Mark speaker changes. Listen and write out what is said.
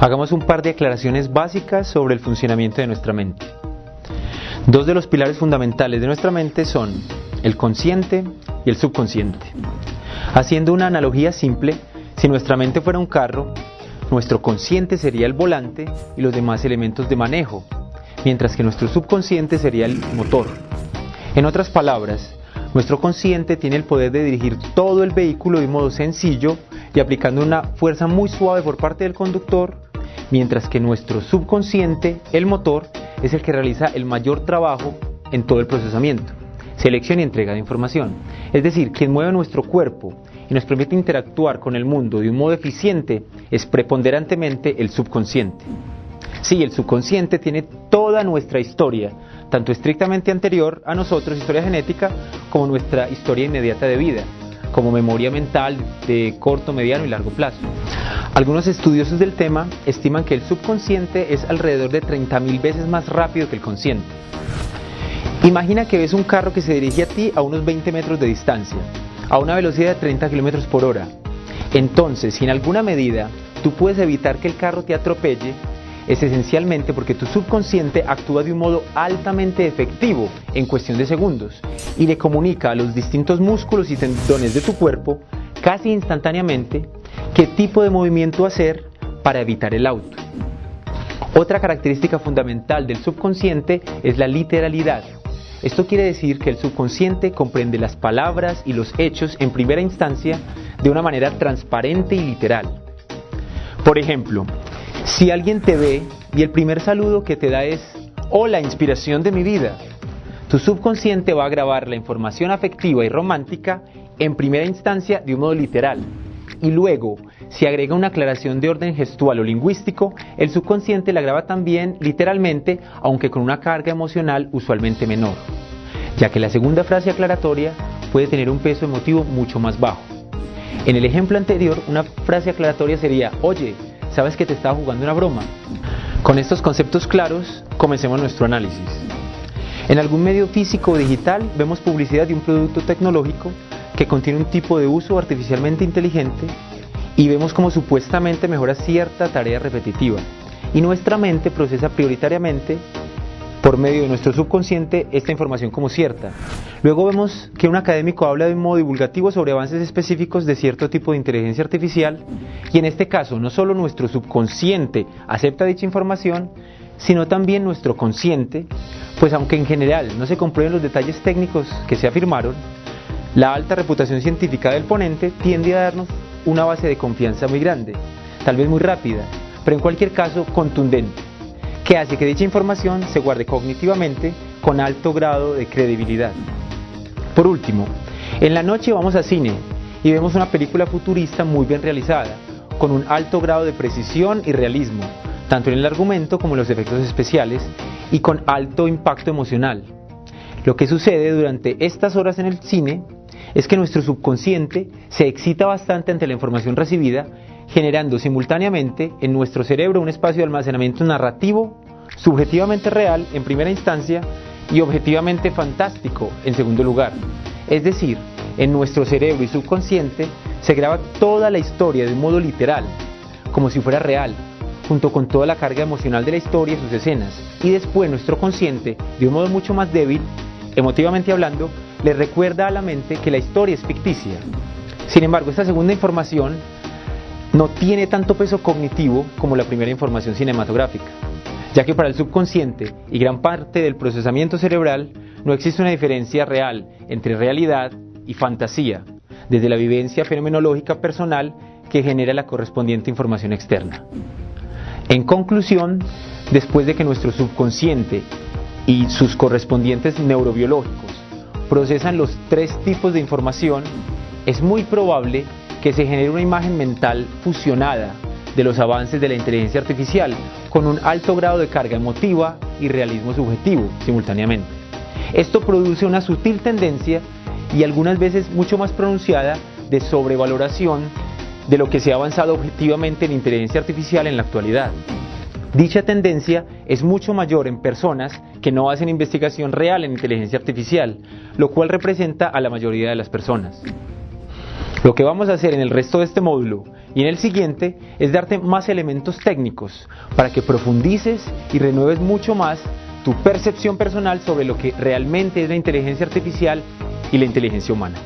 Speaker 1: Hagamos un par de aclaraciones básicas sobre el funcionamiento de nuestra mente. Dos de los pilares fundamentales de nuestra mente son el consciente y el subconsciente. Haciendo una analogía simple, si nuestra mente fuera un carro, nuestro consciente sería el volante y los demás elementos de manejo, mientras que nuestro subconsciente sería el motor. En otras palabras, nuestro consciente tiene el poder de dirigir todo el vehículo de modo sencillo y aplicando una fuerza muy suave por parte del conductor, mientras que nuestro subconsciente, el motor, es el que realiza el mayor trabajo en todo el procesamiento, selección y entrega de información. Es decir, quien mueve nuestro cuerpo y nos permite interactuar con el mundo de un modo eficiente es preponderantemente el subconsciente. Sí, el subconsciente tiene toda nuestra historia, tanto estrictamente anterior a nosotros, historia genética, como nuestra historia inmediata de vida, como memoria mental de corto, mediano y largo plazo. Algunos estudiosos del tema estiman que el subconsciente es alrededor de 30.000 veces más rápido que el consciente. Imagina que ves un carro que se dirige a ti a unos 20 metros de distancia, a una velocidad de 30 kilómetros por hora. Entonces, si en alguna medida tú puedes evitar que el carro te atropelle, es esencialmente porque tu subconsciente actúa de un modo altamente efectivo en cuestión de segundos y le comunica a los distintos músculos y tendones de tu cuerpo casi instantáneamente qué tipo de movimiento hacer para evitar el auto. Otra característica fundamental del subconsciente es la literalidad. Esto quiere decir que el subconsciente comprende las palabras y los hechos en primera instancia de una manera transparente y literal. Por ejemplo, si alguien te ve y el primer saludo que te da es, hola, inspiración de mi vida, tu subconsciente va a grabar la información afectiva y romántica en primera instancia de un modo literal. Y luego, si agrega una aclaración de orden gestual o lingüístico, el subconsciente la graba también literalmente, aunque con una carga emocional usualmente menor, ya que la segunda frase aclaratoria puede tener un peso emotivo mucho más bajo. En el ejemplo anterior, una frase aclaratoria sería, oye, sabes que te estaba jugando una broma. Con estos conceptos claros, comencemos nuestro análisis. En algún medio físico o digital vemos publicidad de un producto tecnológico que contiene un tipo de uso artificialmente inteligente y vemos como supuestamente mejora cierta tarea repetitiva y nuestra mente procesa prioritariamente por medio de nuestro subconsciente esta información como cierta. Luego vemos que un académico habla de un modo divulgativo sobre avances específicos de cierto tipo de inteligencia artificial y en este caso no solo nuestro subconsciente acepta dicha información, sino también nuestro consciente, pues aunque en general no se comprueben los detalles técnicos que se afirmaron, la alta reputación científica del ponente tiende a darnos una base de confianza muy grande, tal vez muy rápida, pero en cualquier caso contundente que hace que dicha información se guarde cognitivamente con alto grado de credibilidad. Por último, en la noche vamos al cine y vemos una película futurista muy bien realizada, con un alto grado de precisión y realismo, tanto en el argumento como en los efectos especiales, y con alto impacto emocional. Lo que sucede durante estas horas en el cine es que nuestro subconsciente se excita bastante ante la información recibida generando simultáneamente en nuestro cerebro un espacio de almacenamiento narrativo, subjetivamente real en primera instancia y objetivamente fantástico en segundo lugar. Es decir, en nuestro cerebro y subconsciente se graba toda la historia de un modo literal, como si fuera real, junto con toda la carga emocional de la historia y sus escenas. Y después nuestro consciente, de un modo mucho más débil, emotivamente hablando, le recuerda a la mente que la historia es ficticia. Sin embargo, esta segunda información no tiene tanto peso cognitivo como la primera información cinematográfica, ya que para el subconsciente y gran parte del procesamiento cerebral no existe una diferencia real entre realidad y fantasía, desde la vivencia fenomenológica personal que genera la correspondiente información externa. En conclusión, después de que nuestro subconsciente y sus correspondientes neurobiológicos procesan los tres tipos de información, es muy probable que se genere una imagen mental fusionada de los avances de la inteligencia artificial con un alto grado de carga emotiva y realismo subjetivo simultáneamente. Esto produce una sutil tendencia y algunas veces mucho más pronunciada de sobrevaloración de lo que se ha avanzado objetivamente en inteligencia artificial en la actualidad. Dicha tendencia es mucho mayor en personas que no hacen investigación real en inteligencia artificial, lo cual representa a la mayoría de las personas. Lo que vamos a hacer en el resto de este módulo y en el siguiente es darte más elementos técnicos para que profundices y renueves mucho más tu percepción personal sobre lo que realmente es la inteligencia artificial y la inteligencia humana.